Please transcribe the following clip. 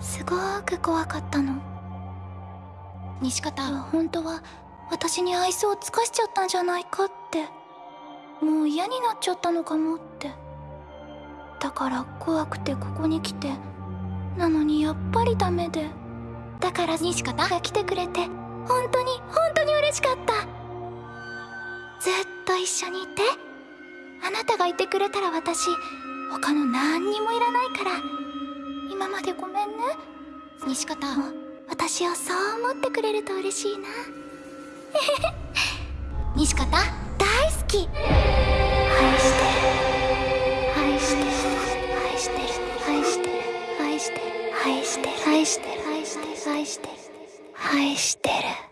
すごく怖かったの。西方本当は私に愛想を尽かしちゃったんじゃないかってもう嫌になっちゃったのかもって。だから怖くてここに来てなのにやっぱりダメで。だから西方が来てくれて本当に本当に嬉しかった。ずっと一緒にいてあなたがいてくれたら私他の何にもいらないから。今までごめんね。西方私をそう思ってくれると嬉しいな。西方大好き。愛してる。愛してる。愛してる。愛してる。愛してる。愛してる。愛してる。愛してる。愛してる。愛してる。